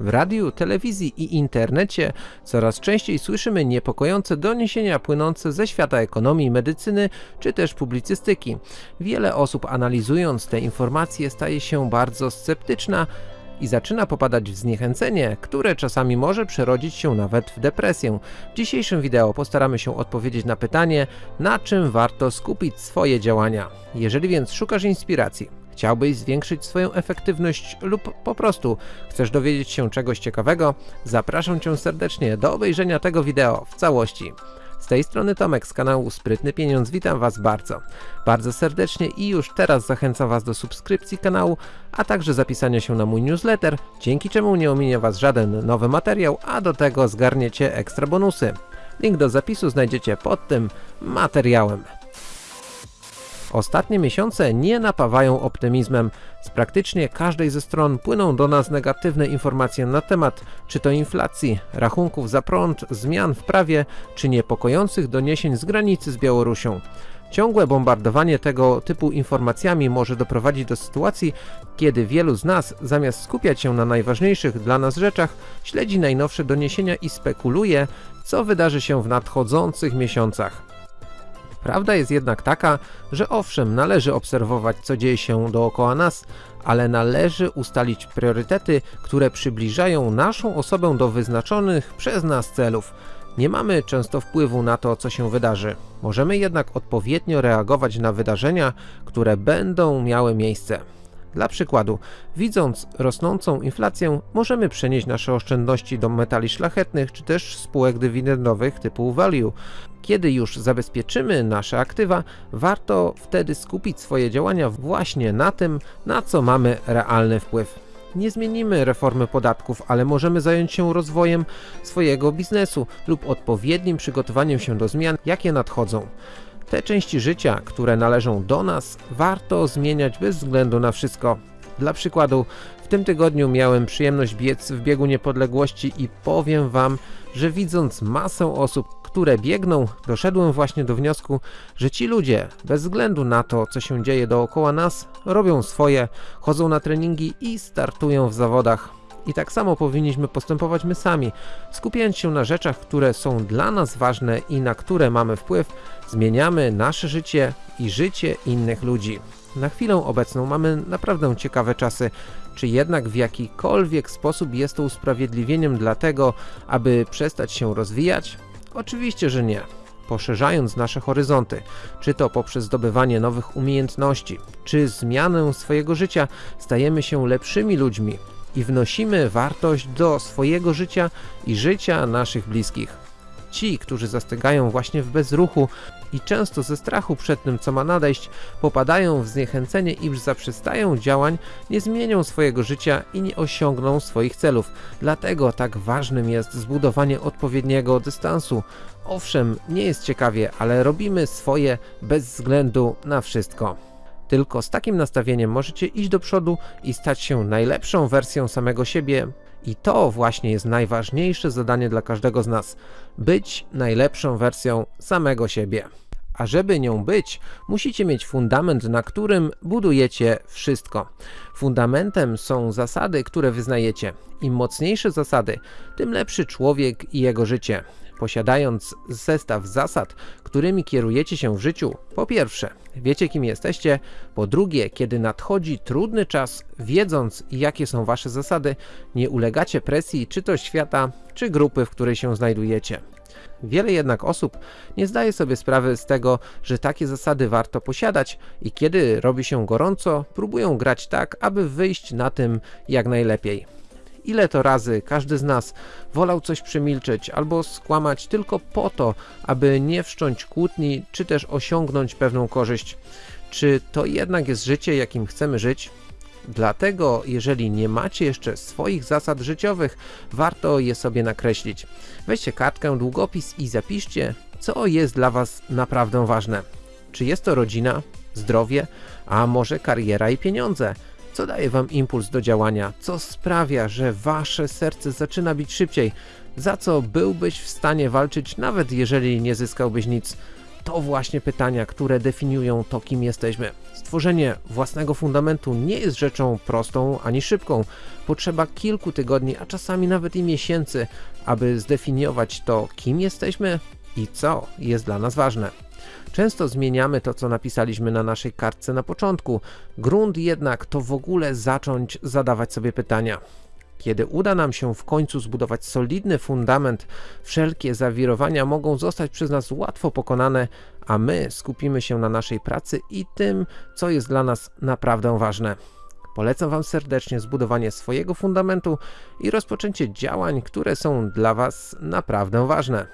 W radiu, telewizji i internecie coraz częściej słyszymy niepokojące doniesienia płynące ze świata ekonomii, medycyny czy też publicystyki. Wiele osób analizując te informacje staje się bardzo sceptyczna i zaczyna popadać w zniechęcenie, które czasami może przerodzić się nawet w depresję. W dzisiejszym wideo postaramy się odpowiedzieć na pytanie, na czym warto skupić swoje działania. Jeżeli więc szukasz inspiracji, chciałbyś zwiększyć swoją efektywność lub po prostu chcesz dowiedzieć się czegoś ciekawego, zapraszam Cię serdecznie do obejrzenia tego wideo w całości. Z tej strony Tomek z kanału Sprytny Pieniądz, witam Was bardzo, bardzo serdecznie i już teraz zachęcam Was do subskrypcji kanału, a także zapisania się na mój newsletter, dzięki czemu nie ominie Was żaden nowy materiał, a do tego zgarniecie ekstra bonusy. Link do zapisu znajdziecie pod tym materiałem. Ostatnie miesiące nie napawają optymizmem. Z praktycznie każdej ze stron płyną do nas negatywne informacje na temat czy to inflacji, rachunków za prąd, zmian w prawie, czy niepokojących doniesień z granicy z Białorusią. Ciągłe bombardowanie tego typu informacjami może doprowadzić do sytuacji, kiedy wielu z nas zamiast skupiać się na najważniejszych dla nas rzeczach, śledzi najnowsze doniesienia i spekuluje, co wydarzy się w nadchodzących miesiącach. Prawda jest jednak taka, że owszem, należy obserwować co dzieje się dookoła nas, ale należy ustalić priorytety, które przybliżają naszą osobę do wyznaczonych przez nas celów. Nie mamy często wpływu na to, co się wydarzy. Możemy jednak odpowiednio reagować na wydarzenia, które będą miały miejsce. Dla przykładu, widząc rosnącą inflację, możemy przenieść nasze oszczędności do metali szlachetnych czy też spółek dywidendowych typu value. Kiedy już zabezpieczymy nasze aktywa, warto wtedy skupić swoje działania właśnie na tym, na co mamy realny wpływ. Nie zmienimy reformy podatków, ale możemy zająć się rozwojem swojego biznesu lub odpowiednim przygotowaniem się do zmian, jakie nadchodzą. Te części życia, które należą do nas, warto zmieniać bez względu na wszystko. Dla przykładu, w tym tygodniu miałem przyjemność biec w biegu niepodległości i powiem wam, że widząc masę osób, które biegną, doszedłem właśnie do wniosku, że ci ludzie, bez względu na to, co się dzieje dookoła nas, robią swoje, chodzą na treningi i startują w zawodach. I tak samo powinniśmy postępować my sami, skupiając się na rzeczach, które są dla nas ważne i na które mamy wpływ, zmieniamy nasze życie i życie innych ludzi. Na chwilę obecną mamy naprawdę ciekawe czasy, czy jednak w jakikolwiek sposób jest to usprawiedliwieniem dla tego, aby przestać się rozwijać? Oczywiście, że nie. Poszerzając nasze horyzonty, czy to poprzez zdobywanie nowych umiejętności, czy zmianę swojego życia, stajemy się lepszymi ludźmi i wnosimy wartość do swojego życia i życia naszych bliskich. Ci, którzy zastygają właśnie w bezruchu i często ze strachu przed tym, co ma nadejść, popadają w zniechęcenie i zaprzestają działań, nie zmienią swojego życia i nie osiągną swoich celów. Dlatego tak ważnym jest zbudowanie odpowiedniego dystansu. Owszem, nie jest ciekawie, ale robimy swoje bez względu na wszystko. Tylko z takim nastawieniem możecie iść do przodu i stać się najlepszą wersją samego siebie. I to właśnie jest najważniejsze zadanie dla każdego z nas. Być najlepszą wersją samego siebie. A żeby nią być, musicie mieć fundament, na którym budujecie wszystko. Fundamentem są zasady, które wyznajecie. Im mocniejsze zasady, tym lepszy człowiek i jego życie. Posiadając zestaw zasad, którymi kierujecie się w życiu, po pierwsze, wiecie kim jesteście, po drugie, kiedy nadchodzi trudny czas, wiedząc jakie są wasze zasady, nie ulegacie presji czy to świata, czy grupy, w której się znajdujecie. Wiele jednak osób nie zdaje sobie sprawy z tego, że takie zasady warto posiadać i kiedy robi się gorąco, próbują grać tak, aby wyjść na tym jak najlepiej. Ile to razy każdy z nas wolał coś przemilczeć albo skłamać tylko po to, aby nie wszcząć kłótni, czy też osiągnąć pewną korzyść. Czy to jednak jest życie, jakim chcemy żyć? Dlatego, jeżeli nie macie jeszcze swoich zasad życiowych, warto je sobie nakreślić. Weźcie kartkę, długopis i zapiszcie, co jest dla Was naprawdę ważne. Czy jest to rodzina, zdrowie, a może kariera i pieniądze? Co daje Wam impuls do działania? Co sprawia, że Wasze serce zaczyna bić szybciej? Za co byłbyś w stanie walczyć, nawet jeżeli nie zyskałbyś nic? to właśnie pytania, które definiują to, kim jesteśmy. Stworzenie własnego fundamentu nie jest rzeczą prostą ani szybką. Potrzeba kilku tygodni, a czasami nawet i miesięcy, aby zdefiniować to, kim jesteśmy i co jest dla nas ważne. Często zmieniamy to, co napisaliśmy na naszej kartce na początku. Grunt jednak to w ogóle zacząć zadawać sobie pytania. Kiedy uda nam się w końcu zbudować solidny fundament, wszelkie zawirowania mogą zostać przez nas łatwo pokonane, a my skupimy się na naszej pracy i tym, co jest dla nas naprawdę ważne. Polecam Wam serdecznie zbudowanie swojego fundamentu i rozpoczęcie działań, które są dla Was naprawdę ważne.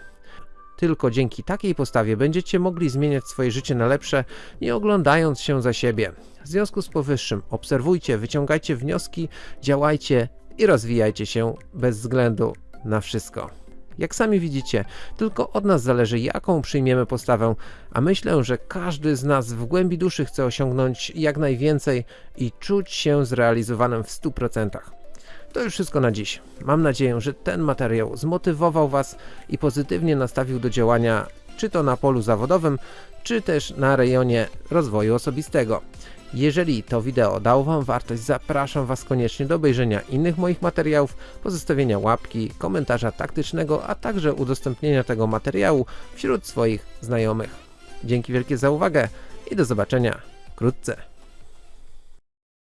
Tylko dzięki takiej postawie będziecie mogli zmieniać swoje życie na lepsze, nie oglądając się za siebie. W związku z powyższym obserwujcie, wyciągajcie wnioski, działajcie i rozwijajcie się bez względu na wszystko. Jak sami widzicie, tylko od nas zależy, jaką przyjmiemy postawę, a myślę, że każdy z nas w głębi duszy chce osiągnąć jak najwięcej i czuć się zrealizowanym w 100%. To już wszystko na dziś. Mam nadzieję, że ten materiał zmotywował Was i pozytywnie nastawił do działania, czy to na polu zawodowym, czy też na rejonie rozwoju osobistego. Jeżeli to wideo dało Wam wartość, zapraszam Was koniecznie do obejrzenia innych moich materiałów, pozostawienia łapki, komentarza taktycznego, a także udostępnienia tego materiału wśród swoich znajomych. Dzięki wielkie za uwagę i do zobaczenia wkrótce.